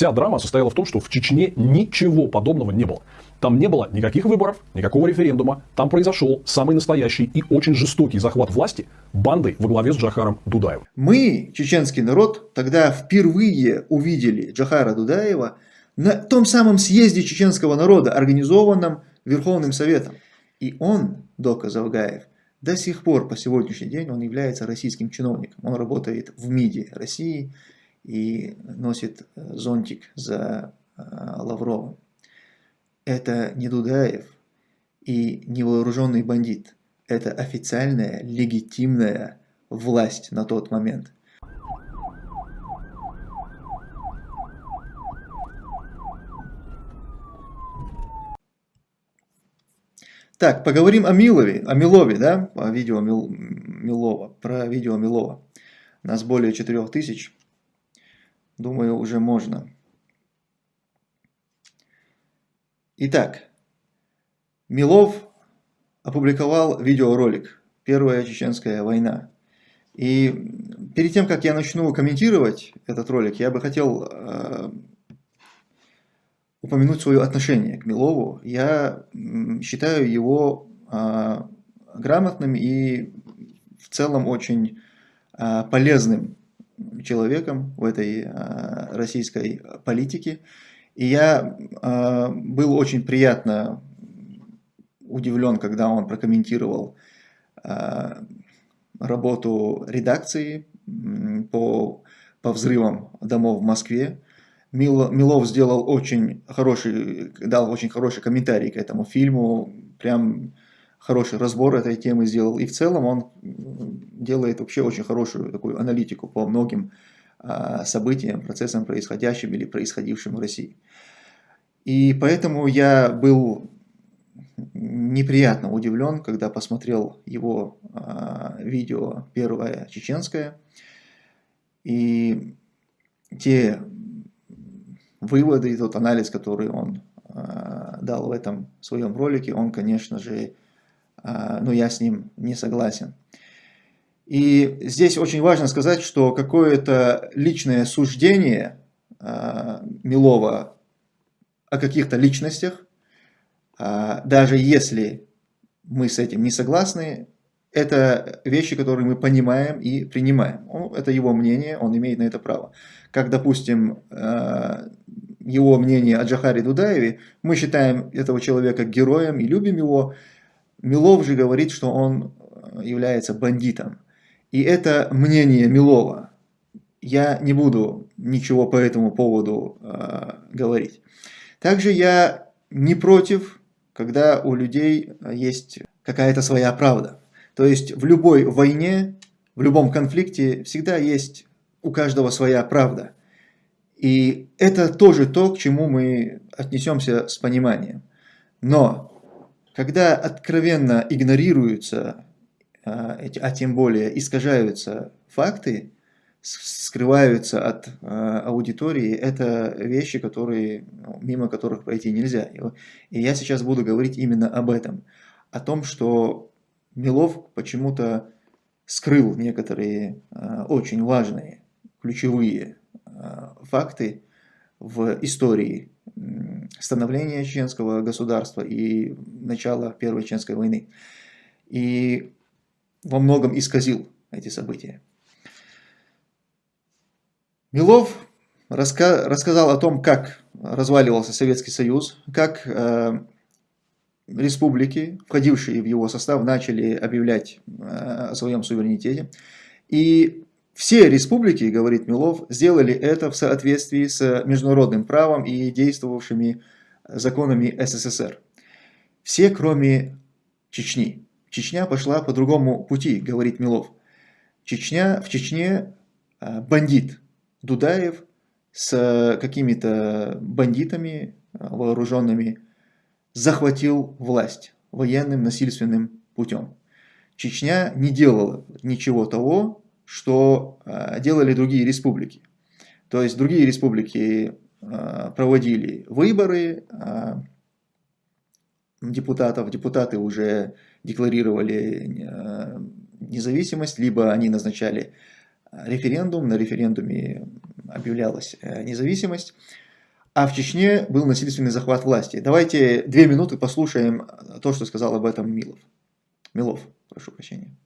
Вся драма состояла в том, что в Чечне ничего подобного не было. Там не было никаких выборов, никакого референдума. Там произошел самый настоящий и очень жестокий захват власти бандой во главе с Джахаром Дудаевым. Мы, чеченский народ, тогда впервые увидели Джахара Дудаева на том самом съезде чеченского народа, организованном Верховным Советом. И он, Дока Завгаев, до сих пор, по сегодняшний день, он является российским чиновником. Он работает в МИДе России и носит э, зонтик за э, Лавровым. Это не Дудаев и не вооруженный бандит. Это официальная, легитимная власть на тот момент. Так, поговорим о Милове, о Милове, да, о видео Мил, Милова, про видео Милова. Нас более 4000, думаю, уже можно. Итак, Милов опубликовал видеоролик «Первая чеченская война». И перед тем, как я начну комментировать этот ролик, я бы хотел э, упомянуть свое отношение к Милову. Я считаю его а, грамотным и в целом очень а, полезным человеком в этой а, российской политике. И я был очень приятно удивлен, когда он прокомментировал работу редакции по, по взрывам домов в Москве. Милов сделал очень хороший, дал очень хороший комментарий к этому фильму, прям хороший разбор этой темы сделал. И в целом он делает вообще очень хорошую такую аналитику по многим а, событиям, процессам, происходящим или происходившим в России. И поэтому я был неприятно удивлен, когда посмотрел его а, видео первое чеченское. И те выводы и тот анализ, который он э, дал в этом своем ролике, он, конечно же, э, ну, я с ним не согласен. И здесь очень важно сказать, что какое-то личное суждение э, Милова о каких-то личностях, э, даже если мы с этим не согласны, это вещи, которые мы понимаем и принимаем. Ну, это его мнение, он имеет на это право. Как, допустим, его мнение о Джахаре Дудаеве, мы считаем этого человека героем и любим его. Милов же говорит, что он э, является бандитом. И это мнение Милова. Я не буду ничего по этому поводу э, говорить. Также я не против, когда у людей есть какая-то своя правда. То есть в любой войне, в любом конфликте всегда есть у каждого своя правда. И это тоже то, к чему мы отнесемся с пониманием. Но когда откровенно игнорируются, а, а тем более искажаются факты, скрываются от а, аудитории, это вещи, которые, ну, мимо которых пройти нельзя. И я сейчас буду говорить именно об этом. О том, что Милов почему-то скрыл некоторые э, очень важные, ключевые факты в истории становления чеченского государства и начала Первой Чеченской войны. И во многом исказил эти события. Милов раска рассказал о том, как разваливался Советский Союз, как э, республики, входившие в его состав, начали объявлять э, о своем суверенитете. И все республики, говорит Милов, сделали это в соответствии с международным правом и действовавшими законами СССР. Все, кроме Чечни. Чечня пошла по другому пути, говорит Милов. Чечня, в Чечне э, бандит Дудаев с какими-то бандитами вооруженными захватил власть военным насильственным путем. Чечня не делала ничего того, что э, делали другие республики. То есть другие республики э, проводили выборы э, депутатов, депутаты уже декларировали независимость, либо они назначали референдум, на референдуме объявлялась независимость. а в Чечне был насильственный захват власти. Давайте две минуты послушаем то, что сказал об этом Милов. Милов, прошу прощения.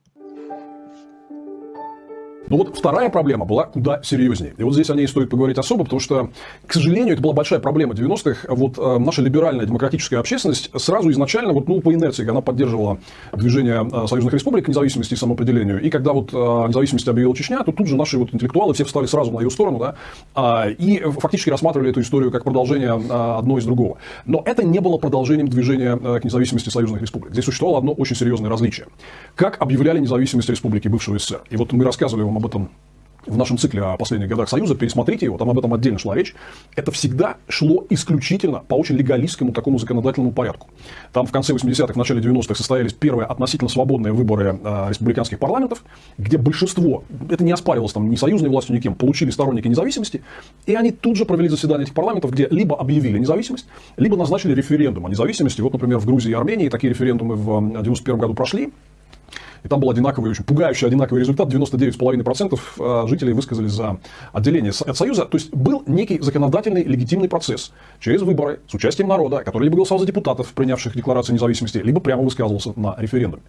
Но вот вторая проблема была куда серьезнее. И вот здесь о ней стоит поговорить особо, потому что, к сожалению, это была большая проблема 90-х. Вот э, наша либеральная демократическая общественность сразу изначально, вот, ну, по инерции, она поддерживала движение э, союзных республик к независимости и самоопределению. И когда вот э, независимость объявила Чечня, то тут же наши вот интеллектуалы все встали сразу на ее сторону, да, э, и фактически рассматривали эту историю как продолжение э, одно из другого. Но это не было продолжением движения э, к независимости союзных республик. Здесь существовало одно очень серьезное различие. Как объявляли независимость республики бывшего СССР? И вот мы рассказывали вам об этом в нашем цикле о последних годах Союза, пересмотрите его, там об этом отдельно шла речь, это всегда шло исключительно по очень легалистскому такому законодательному порядку. Там в конце 80-х, в начале 90-х состоялись первые относительно свободные выборы э, республиканских парламентов, где большинство, это не оспаривалось там ни союзной властью, никем, получили сторонники независимости, и они тут же провели заседание этих парламентов, где либо объявили независимость, либо назначили референдум о независимости. Вот, например, в Грузии и Армении такие референдумы в 91 году прошли, и там был одинаковый, очень пугающий одинаковый результат. 99,5% э, жителей высказались за отделение от Союза. То есть был некий законодательный легитимный процесс через выборы с участием народа, который либо голосовал за депутатов, принявших декларацию независимости, либо прямо высказывался на референдуме.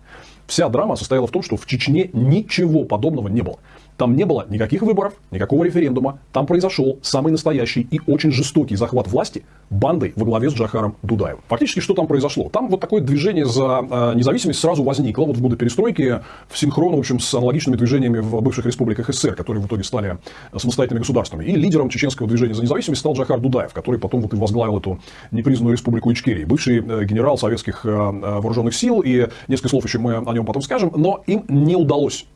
Вся драма состояла в том, что в Чечне ничего подобного не было. Там не было никаких выборов, никакого референдума. Там произошел самый настоящий и очень жестокий захват власти бандой во главе с Джахаром Дудаевым. Фактически, что там произошло? Там вот такое движение за э, независимость сразу возникло вот в годы перестройки в синхрон, в общем, с аналогичными движениями в бывших республиках СССР, которые в итоге стали самостоятельными государствами. И лидером чеченского движения за независимость стал Джахар Дудаев, который потом вот и возглавил эту непризнанную республику Ичкерии. Бывший э, генерал советских э, вооруженных сил, и несколько слов еще мы о нем потом скажем, но им не удалось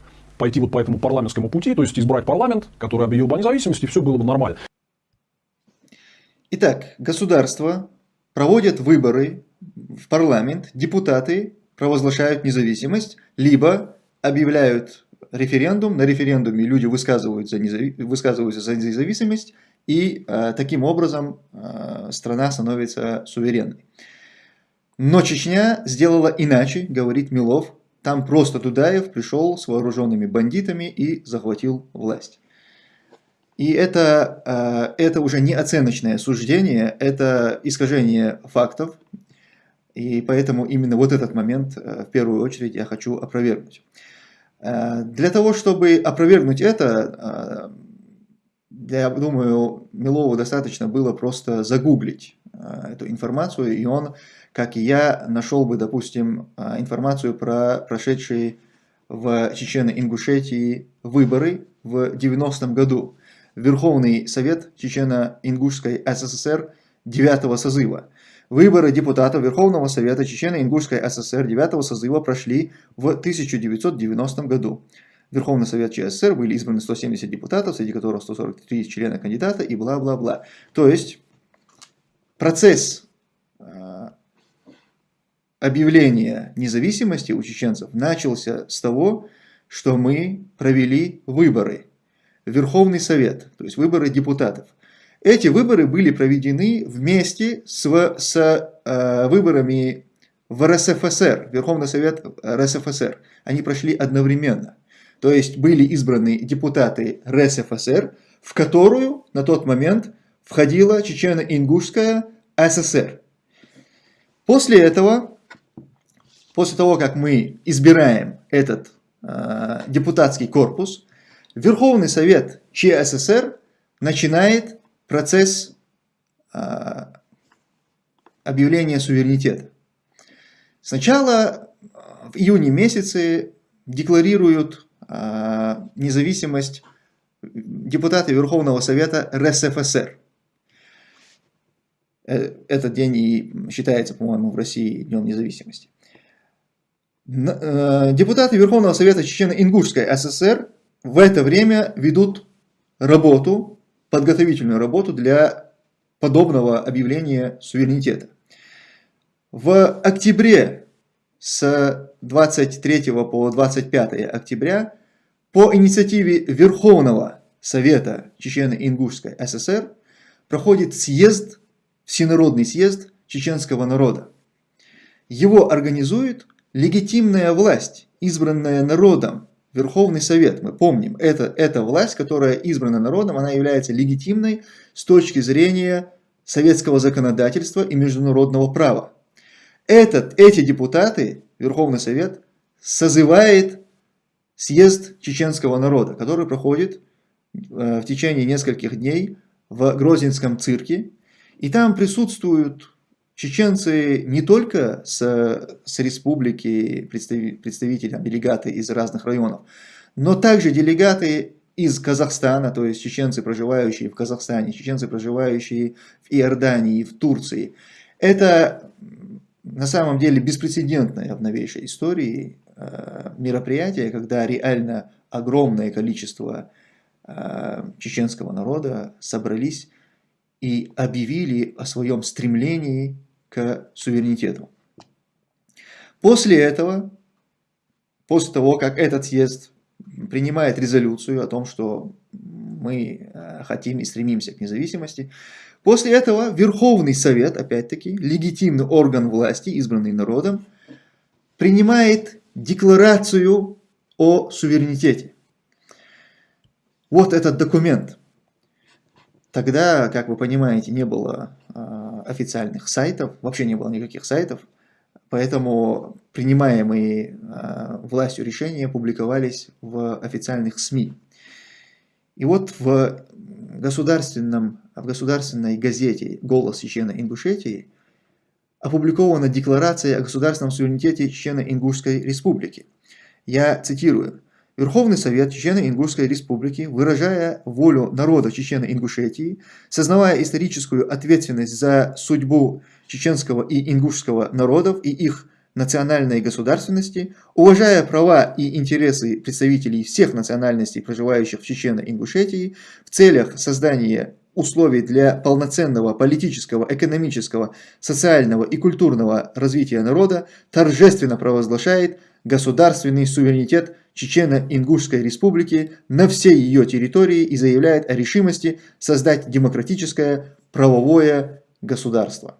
пойти вот по этому парламентскому пути, то есть избрать парламент, который объявил бы о независимости, все было бы нормально. Итак, государство проводит выборы в парламент, депутаты провозглашают независимость, либо объявляют референдум, на референдуме люди высказываются, высказываются за независимость, и э, таким образом э, страна становится суверенной. Но Чечня сделала иначе, говорит Милов, там просто Дудаев пришел с вооруженными бандитами и захватил власть. И это, э, это уже не оценочное суждение, это искажение фактов. И поэтому именно вот этот момент э, в первую очередь я хочу опровергнуть. Э, для того, чтобы опровергнуть это, я думаю, Милову достаточно было просто загуглить эту информацию, и он как и я нашел бы, допустим, а, информацию про прошедшие в Чечено-Ингушетии выборы в 90-м году. Верховный Совет Чечено-Ингушской СССР 9 созыва. Выборы депутатов Верховного Совета Чечено-Ингушской СССР 9 созыва прошли в 1990 году. В Верховный Совет ЧССР были избраны 170 депутатов, среди которых 143 члена кандидата и бла-бла-бла. То есть процесс объявления независимости у чеченцев начался с того, что мы провели выборы Верховный Совет, то есть выборы депутатов. Эти выборы были проведены вместе с, с э, выборами в РСФСР, Верховный Совет РСФСР. Они прошли одновременно. То есть были избраны депутаты РСФСР, в которую на тот момент входила Чечено-Ингушская ССР. После этого после того, как мы избираем этот э, депутатский корпус, Верховный Совет ЧССР начинает процесс э, объявления суверенитета. Сначала в июне месяце декларируют э, независимость депутаты Верховного Совета РСФСР. Э, этот день и считается, по-моему, в России Днем независимости. Э, депутаты Верховного Совета Чечено-Ингушской ССР в это время ведут работу, подготовительную работу для подобного объявления суверенитета. В октябре с 23 по 25 октября по инициативе Верховного Совета Чечено-Ингушской ССР проходит съезд, всенародный съезд чеченского народа. Его организует легитимная власть, избранная народом, Верховный Совет, мы помним, это, это власть, которая избрана народом, она является легитимной с точки зрения советского законодательства и международного права. Этот, эти депутаты, Верховный Совет, созывает съезд чеченского народа, который проходит э, в течение нескольких дней в Грозинском цирке. И там присутствуют чеченцы не только с, с республики, представители, делегаты из разных районов, но также делегаты из Казахстана, то есть чеченцы, проживающие в Казахстане, чеченцы, проживающие в Иордании, в Турции. Это на самом деле беспрецедентное в новейшей истории э, мероприятие, когда реально огромное количество э, чеченского народа собрались и объявили о своем стремлении к суверенитету. После этого, после того, как этот съезд принимает резолюцию о том, что мы э, хотим и стремимся к независимости. После этого Верховный Совет, опять-таки, легитимный орган власти, избранный народом, принимает декларацию о суверенитете. Вот этот документ. Тогда, как вы понимаете, не было э, официальных сайтов, вообще не было никаких сайтов. Поэтому принимаемые э, властью решения публиковались в официальных СМИ. И вот в, государственном, в государственной газете «Голос Чечено-Ингушетии» опубликована декларация о государственном суверенитете Чечено-Ингушской республики. Я цитирую. Верховный Совет Чечено-Ингушской Республики, выражая волю народа Чечено-Ингушетии, сознавая историческую ответственность за судьбу чеченского и ингушского народов и их национальной государственности, уважая права и интересы представителей всех национальностей, проживающих в Чечено-Ингушетии, в целях создания условий для полноценного политического, экономического, социального и культурного развития народа, торжественно провозглашает государственный суверенитет Чечено-Ингушской республики на всей ее территории и заявляет о решимости создать демократическое правовое государство.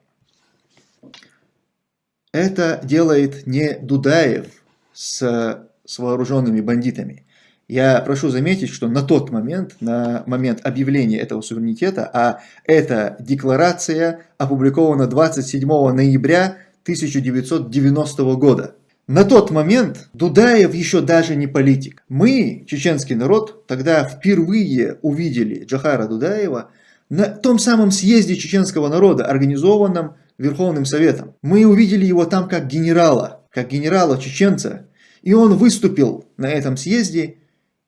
Это делает не Дудаев с, с вооруженными бандитами. Я прошу заметить, что на тот момент, на момент объявления этого суверенитета, а эта декларация опубликована 27 ноября 1990 года. На тот момент Дудаев еще даже не политик. Мы, чеченский народ, тогда впервые увидели Джахара Дудаева на том самом съезде чеченского народа, организованном Верховным Советом. Мы увидели его там как генерала, как генерала-чеченца, и он выступил на этом съезде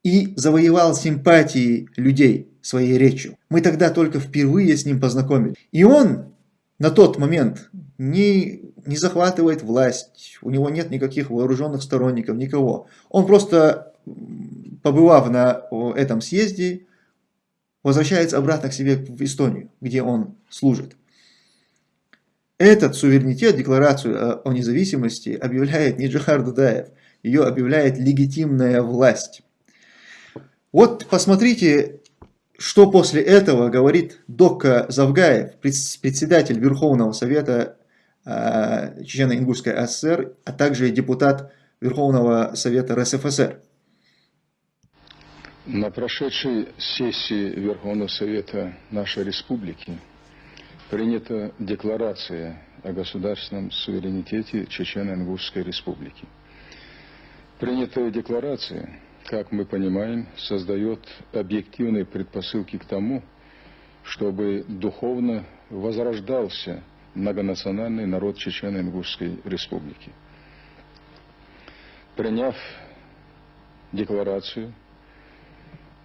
и завоевал симпатии людей своей речью. Мы тогда только впервые с ним познакомились. И он на тот момент не, не захватывает власть, у него нет никаких вооруженных сторонников, никого. Он просто, побывав на этом съезде, возвращается обратно к себе в Эстонию, где он служит. Этот суверенитет, декларацию о независимости, объявляет не Джихар Дудаев, ее объявляет легитимная власть. Вот посмотрите, что после этого говорит Дока Завгаев, председатель Верховного Совета э, Чечено-Ингушской ССР, а также депутат Верховного Совета РСФСР. На прошедшей сессии Верховного Совета нашей республики принята декларация о государственном суверенитете Чечено-Ингушской республики. Принятая декларация, как мы понимаем, создает объективные предпосылки к тому, чтобы духовно возрождался многонациональный народ Чечено-Ингушской республики. Приняв декларацию,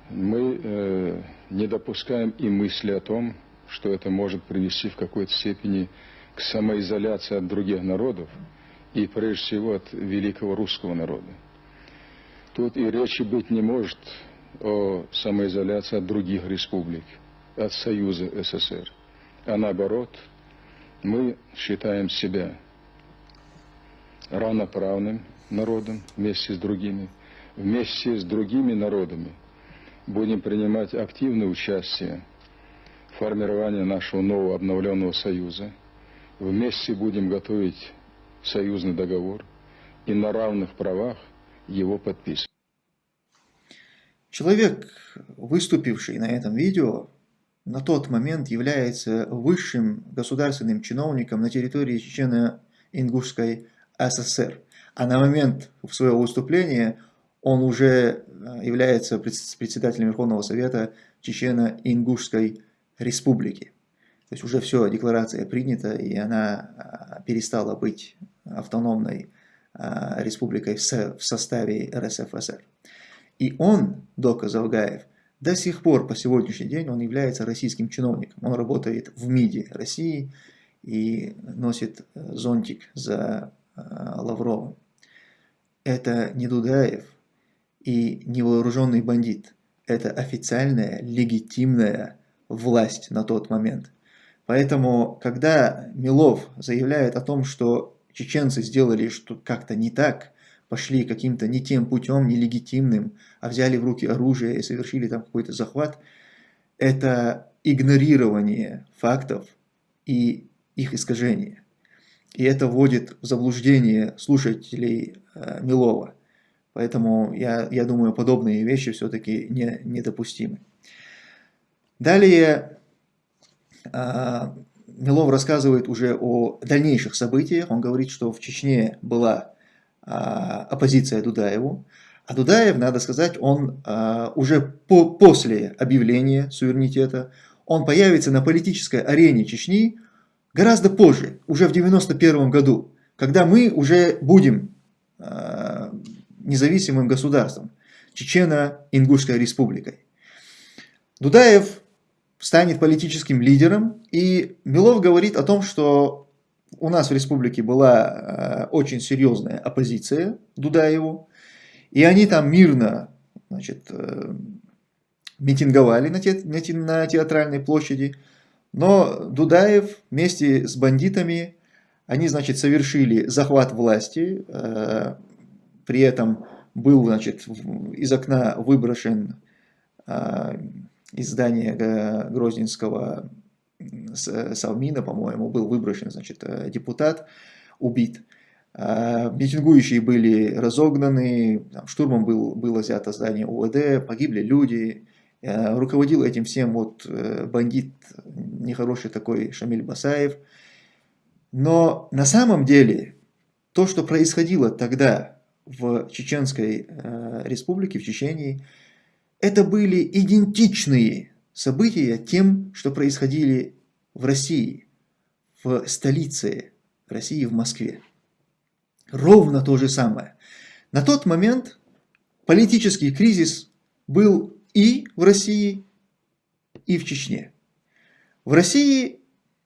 мы э, не допускаем и мысли о том, что это может привести в какой-то степени к самоизоляции от других народов и прежде всего от великого русского народа. Тут и речи быть не может о самоизоляции от других республик, от Союза СССР. А наоборот, мы считаем себя равноправным народом вместе с другими, вместе с другими народами будем принимать активное участие формирования нашего нового обновленного союза. Вместе будем готовить союзный договор и на равных правах его подписывать. Человек, выступивший на этом видео, на тот момент является высшим государственным чиновником на территории Чечено-Ингушской ССР. А на момент своего выступления он уже э, является председателем Верховного Совета Чечено-Ингушской Республики. То есть уже все, декларация принята, и она а, перестала быть автономной республикой в составе РСФСР. И он, Дока Завгаев, до сих пор, по сегодняшний день, он является российским чиновником. Он работает в МИДе России и носит э, зонтик за а, Лавровым. Это не Дудаев и не вооруженный бандит. Это официальная, легитимная власть на тот момент. Поэтому, когда Милов заявляет о том, что чеченцы сделали что как-то не так, пошли каким-то не тем путем, нелегитимным, а взяли в руки оружие и совершили там какой-то захват, это игнорирование фактов и их искажение. И это вводит в заблуждение слушателей э, Милова. Поэтому я, я думаю, подобные вещи все-таки не, недопустимы. Далее а, Милов рассказывает уже о дальнейших событиях. Он говорит, что в Чечне была а, оппозиция Дудаеву. А Дудаев, надо сказать, он а, уже по, после объявления суверенитета, он появится на политической арене Чечни гораздо позже, уже в 91 году, когда мы уже будем независимым государством, Чечено-Ингушской республикой. Дудаев станет политическим лидером. И Милов говорит о том, что у нас в республике была э, очень серьезная оппозиция Дудаеву, и они там мирно значит, э, митинговали на, те, на театральной площади, но Дудаев вместе с бандитами, они, значит, совершили захват власти, э, при этом был, значит, из окна выброшен здания Грозненского Совмина, по-моему, был выброшен значит, э, депутат, убит. А, митингующие были разогнаны, штурмом был, было взято здание УВД, погибли люди. Э, руководил этим всем вот э, бандит, нехороший такой Шамиль Басаев. Но на самом деле то, что происходило тогда в Чеченской республике, в Чечении, это были идентичные события тем, что происходили в России, в столице России, в Москве. Ровно то же самое. На тот момент политический кризис был и в России, и в Чечне. В России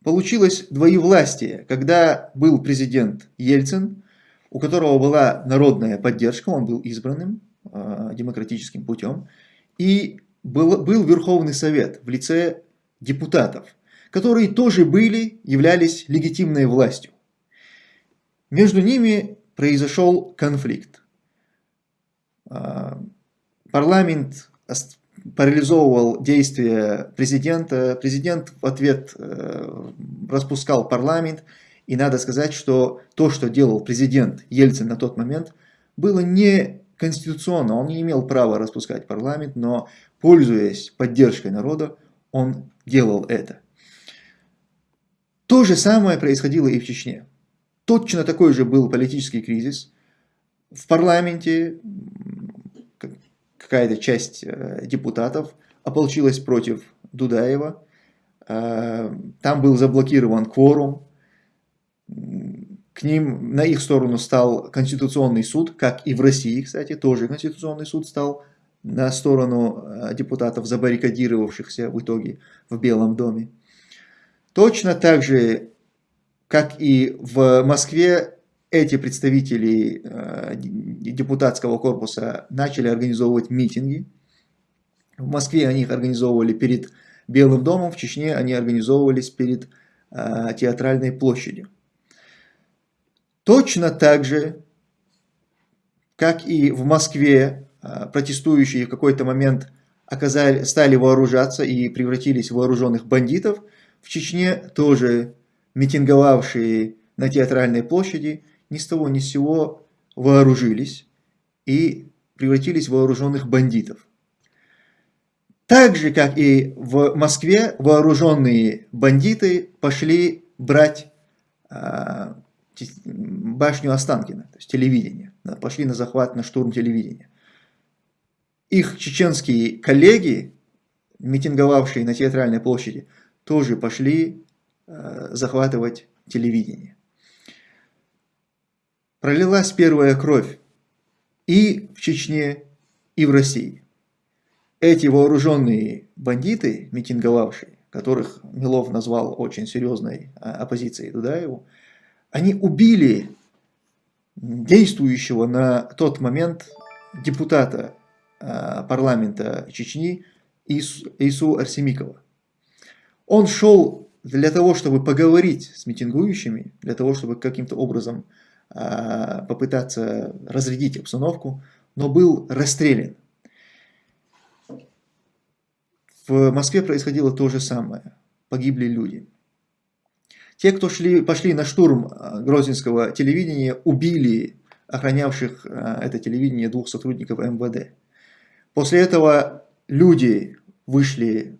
получилось двоевластие, когда был президент Ельцин, у которого была народная поддержка, он был избранным э, демократическим путем, и был, был Верховный Совет в лице депутатов, которые тоже были, являлись легитимной властью. Между ними произошел конфликт. А, парламент парализовывал действия президента, президент в ответ э, распускал парламент, и надо сказать, что то, что делал президент Ельцин на тот момент, было не конституционно он не имел права распускать парламент, но, пользуясь поддержкой народа, он делал это. То же самое происходило и в Чечне. Точно такой же был политический кризис. В парламенте какая-то часть э, депутатов ополчилась против Дудаева. Э, там был заблокирован кворум к ним, на их сторону стал Конституционный суд, как и в России, кстати, тоже Конституционный суд стал на сторону э, депутатов, забаррикадировавшихся в итоге в Белом доме. Точно так же, как и в Москве, эти представители э, депутатского корпуса начали организовывать митинги. В Москве они их организовывали перед Белым домом, в Чечне они организовывались перед э, театральной площадью. Точно так же, как и в Москве, а, протестующие в какой-то момент оказали, стали вооружаться и превратились в вооруженных бандитов, в Чечне тоже митинговавшие на театральной площади ни с того ни с сего вооружились и превратились в вооруженных бандитов. Так же, как и в Москве, вооруженные бандиты пошли брать а, башню Останкина, то есть телевидение. Пошли на захват, на штурм телевидения. Их чеченские коллеги, митинговавшие на театральной площади, тоже пошли а, захватывать телевидение. Пролилась первая кровь и в Чечне, и в России. Эти вооруженные бандиты, митинговавшие, которых Милов назвал очень серьезной а, оппозицией Дудаеву, они убили действующего на тот момент депутата а, парламента Чечни Ису Арсемикова. Он шел для того, чтобы поговорить с митингующими, для того, чтобы каким-то образом а, попытаться разрядить обстановку, но был расстрелян. В Москве происходило то же самое. Погибли люди. Те, кто шли, пошли на штурм а, грозненского телевидения, убили охранявших а, это телевидение двух сотрудников МВД. После этого люди вышли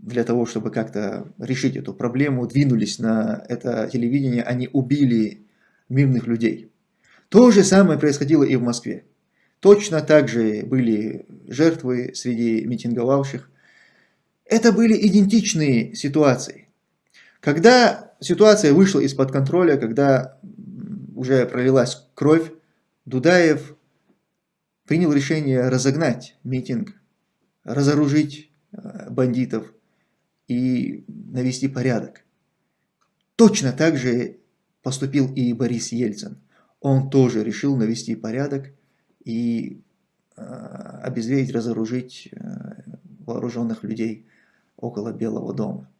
для того, чтобы как-то решить эту проблему, двинулись на это телевидение, они убили мирных людей. То же самое происходило и в Москве. Точно так же были жертвы среди митинговавших. Это были идентичные ситуации. Когда ситуация вышла из-под контроля, когда уже пролилась кровь, Дудаев принял решение разогнать митинг, разоружить э, бандитов, и навести порядок. Точно так же поступил и Борис Ельцин. Он тоже решил навести порядок и э, обезвредить, разоружить э, вооруженных людей около Белого дома.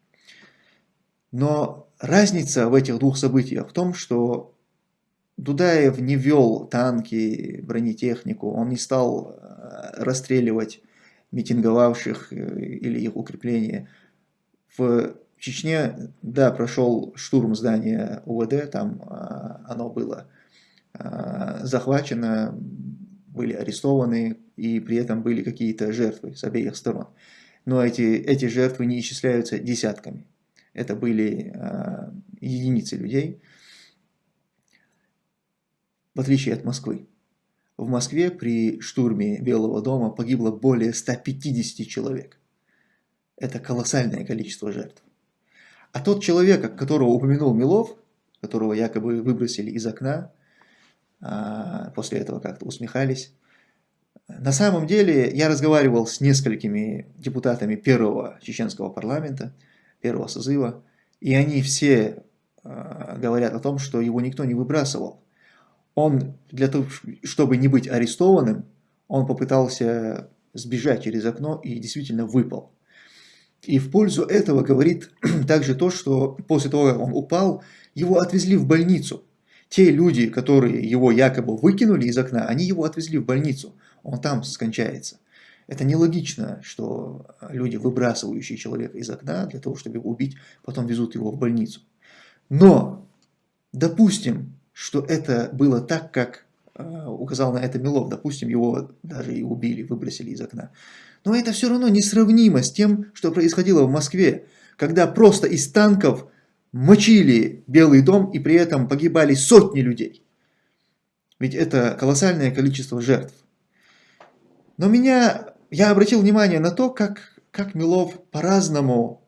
Но разница в этих двух событиях в том, что Дудаев не вел танки, бронетехнику, он не стал э, расстреливать митинговавших или их укрепления. В Чечне, да, прошел штурм здания УВД, там а, оно было захвачено, были арестованы, и при этом были какие-то жертвы с обеих сторон. Но эти, эти жертвы не исчисляются десятками. Это были а, единицы людей, в отличие от Москвы. В Москве при штурме Белого дома погибло более 150 человек. Это колоссальное количество жертв. А тот человек, которого упомянул Милов, которого якобы выбросили из окна, а, после этого как-то усмехались, на самом деле я разговаривал с несколькими депутатами первого чеченского парламента, первого созыва, и они все а, говорят о том, что его никто не выбрасывал. Он, для того, чтобы не быть арестованным, он попытался сбежать через окно и действительно выпал. И в пользу этого говорит также то, что после того, как он упал, его отвезли в больницу. Те люди, которые его якобы выкинули из окна, они его отвезли в больницу. Он там скончается. Это нелогично, что люди, выбрасывающие человека из окна для того, чтобы его убить, потом везут его в больницу. Но допустим, что это было так, как э, указал на это Милов, допустим, его даже и убили, выбросили из окна. Но это все равно несравнимо с тем, что происходило в Москве, когда просто из танков мочили Белый дом и при этом погибали сотни людей. Ведь это колоссальное количество жертв. Но меня, я обратил внимание на то, как, как Милов по-разному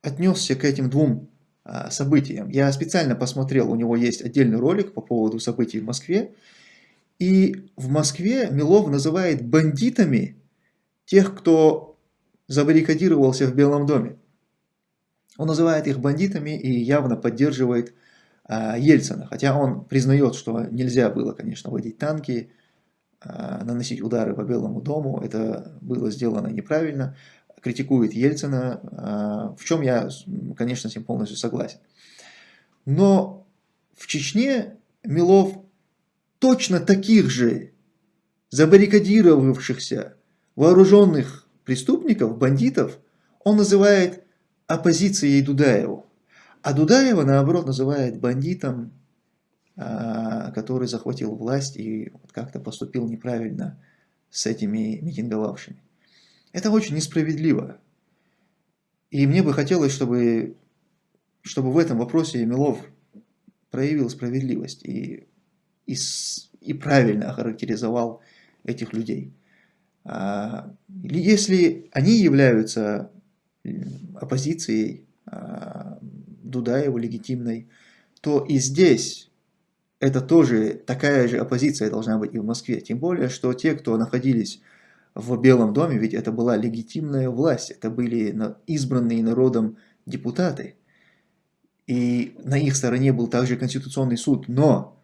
отнесся к этим двум а, событиям. Я специально посмотрел, у него есть отдельный ролик по поводу событий в Москве. И в Москве Милов называет бандитами тех, кто забаррикадировался в Белом доме. Он называет их бандитами и явно поддерживает а, Ельцина, хотя он признает, что нельзя было, конечно, водить танки, наносить удары по Белому дому, это было сделано неправильно, критикует Ельцина, а, в чем я, конечно, с ним полностью согласен. Но в Чечне Милов точно таких же забаррикадировавшихся вооруженных преступников, бандитов, он называет оппозицией Дудаеву. А Дудаева, наоборот, называет бандитом, а, который захватил власть и как-то поступил неправильно с этими митинговавшими. Это очень несправедливо. И мне бы хотелось, чтобы, чтобы в этом вопросе Милов проявил справедливость и, и, и правильно охарактеризовал этих людей. А, если они являются оппозицией а, Дудаева легитимной, то и здесь это тоже такая же оппозиция должна быть и в Москве. Тем более, что те, кто находились в Белом доме, ведь это была легитимная власть, это были избранные народом депутаты. И на их стороне был также Конституционный суд. Но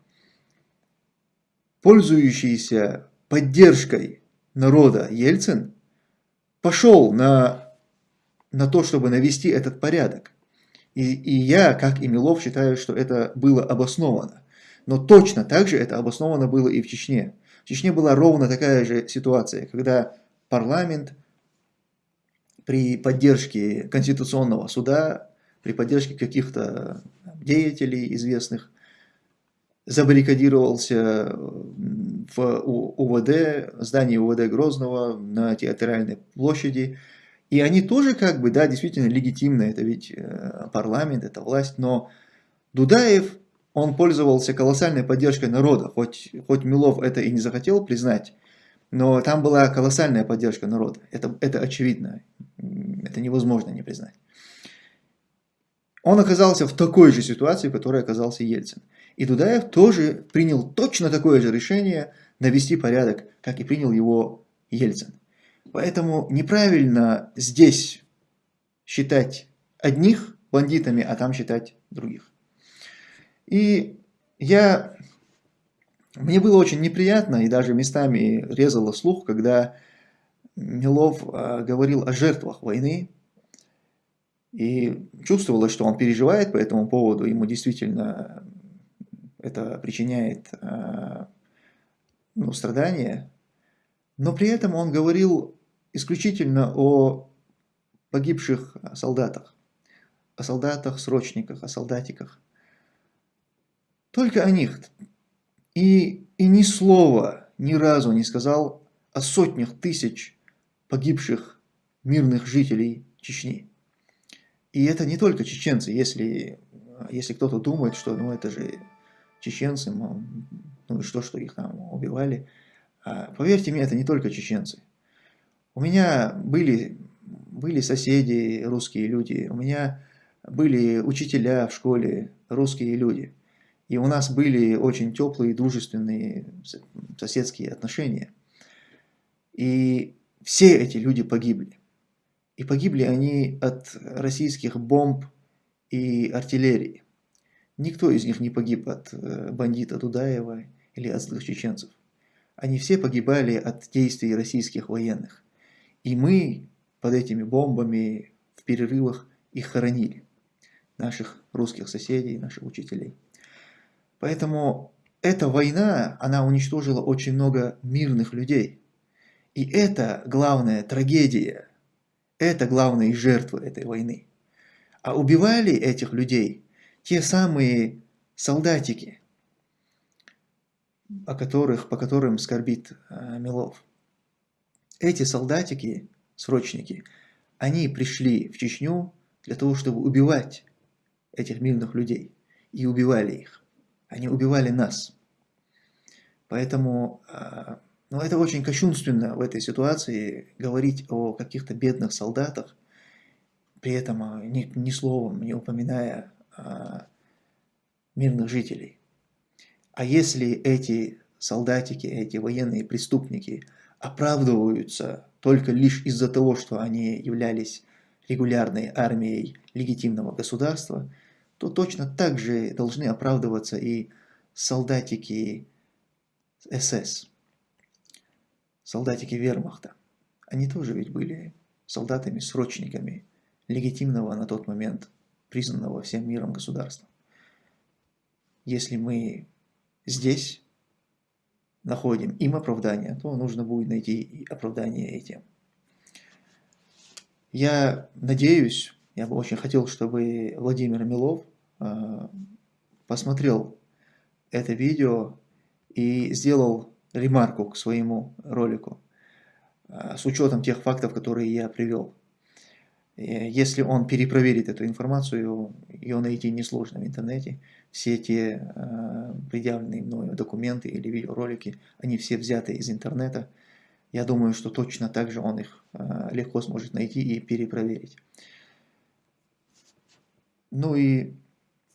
пользующийся поддержкой народа Ельцин пошел на, на то, чтобы навести этот порядок. И, и я, как и Милов, считаю, что это было обосновано. Но точно так же это обосновано было и в Чечне. В Чечне была ровно такая же ситуация, когда парламент при поддержке Конституционного суда, при поддержке каких-то деятелей известных, забаррикадировался в УВД, здании УВД Грозного на театральной площади. И они тоже как бы, да, действительно легитимны, это ведь э, парламент, это власть, но Дудаев он пользовался колоссальной поддержкой народа, хоть, хоть Милов это и не захотел признать, но там была колоссальная поддержка народа, это, это очевидно, это невозможно не признать. Он оказался в такой же ситуации, в которой оказался Ельцин. И Дудаев тоже принял точно такое же решение навести порядок, как и принял его Ельцин. Поэтому неправильно здесь считать одних бандитами, а там считать других. И я, мне было очень неприятно и даже местами резало слух, когда Милов а, говорил о жертвах войны. И чувствовалось, что он переживает по этому поводу, ему действительно это причиняет а, ну, страдания. Но при этом он говорил исключительно о погибших солдатах, о солдатах-срочниках, о солдатиках. Только о них. И, и ни слова ни разу не сказал о сотнях тысяч погибших мирных жителей Чечни. И это не только чеченцы, если, если кто-то думает, что ну, это же чеченцы, ну что, что их там убивали. А, поверьте мне, это не только чеченцы. У меня были, были соседи, русские люди, у меня были учителя в школе, русские люди – и у нас были очень теплые, дружественные соседские отношения. И все эти люди погибли. И погибли они от российских бомб и артиллерии. Никто из них не погиб от э, бандита Дудаева или от злых чеченцев. Они все погибали от действий российских военных. И мы под этими бомбами в перерывах их хоронили. Наших русских соседей, наших учителей. Поэтому эта война, она уничтожила очень много мирных людей. И это главная трагедия, это главные жертвы этой войны. А убивали этих людей те самые солдатики, о которых, по которым скорбит э, Милов. Эти солдатики, срочники, они пришли в Чечню для того, чтобы убивать этих мирных людей. И убивали их. Они убивали нас. Поэтому а, ну, это очень кощунственно в этой ситуации говорить о каких-то бедных солдатах, при этом а, ни, ни словом не упоминая а, мирных жителей. А если эти солдатики, эти военные преступники оправдываются только лишь из-за того, что они являлись регулярной армией легитимного государства – то точно так же должны оправдываться и солдатики СС, солдатики вермахта. Они тоже ведь были солдатами-срочниками легитимного на тот момент признанного всем миром государства. Если мы здесь находим им оправдание, то нужно будет найти и оправдание этим. Я надеюсь, я бы очень хотел, чтобы Владимир Милов Э, посмотрел это видео и сделал ремарку к своему ролику. а, с учетом тех фактов, которые я привел. Если он перепроверит эту информацию, ее найти несложно в интернете. Все те а, предъявленные мною документы или видеоролики, они все взяты из интернета. Я думаю, что точно так же он их а, легко сможет найти и перепроверить. Ну и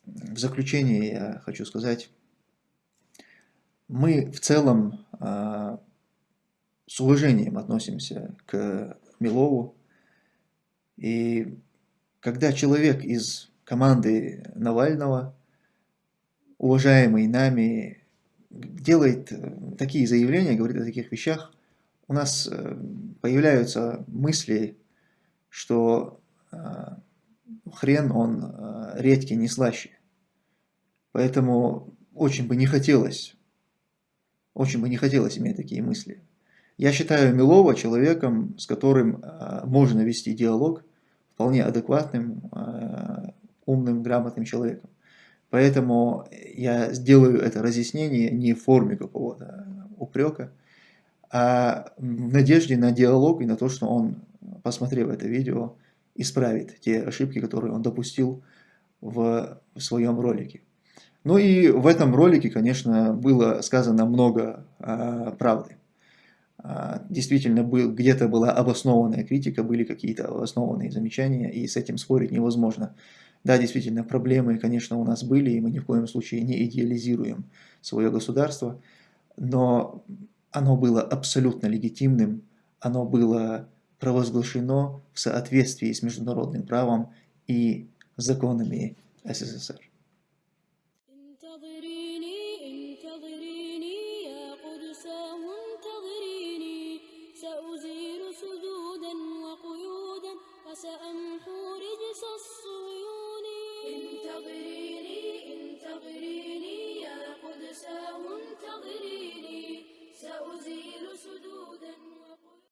в заключение я хочу сказать, мы в целом с уважением относимся к Милову. И когда человек из команды Навального, уважаемый нами, делает такие заявления, говорит о таких вещах, у нас э, появляются мысли, что э, хрен он э, редкий, не слаще. Поэтому очень бы не хотелось, очень бы не хотелось иметь такие мысли. Я считаю Милова человеком, с которым э, можно вести диалог, вполне адекватным, э, умным, грамотным человеком. Поэтому я сделаю это разъяснение не в форме какого-то упрека, а в надежде на диалог и на то, что он, посмотрев это видео, исправит те ошибки, которые он допустил в своем ролике. Ну и в этом ролике, конечно, было сказано много а, правды. А, действительно был, где-то была обоснованная критика, были какие-то обоснованные замечания, и с этим спорить невозможно. Да, действительно, проблемы, конечно, у нас были, и мы ни в коем случае не идеализируем свое государство, но оно было абсолютно легитимным, оно было провозглашено в соответствии с международным правом и законами СССР.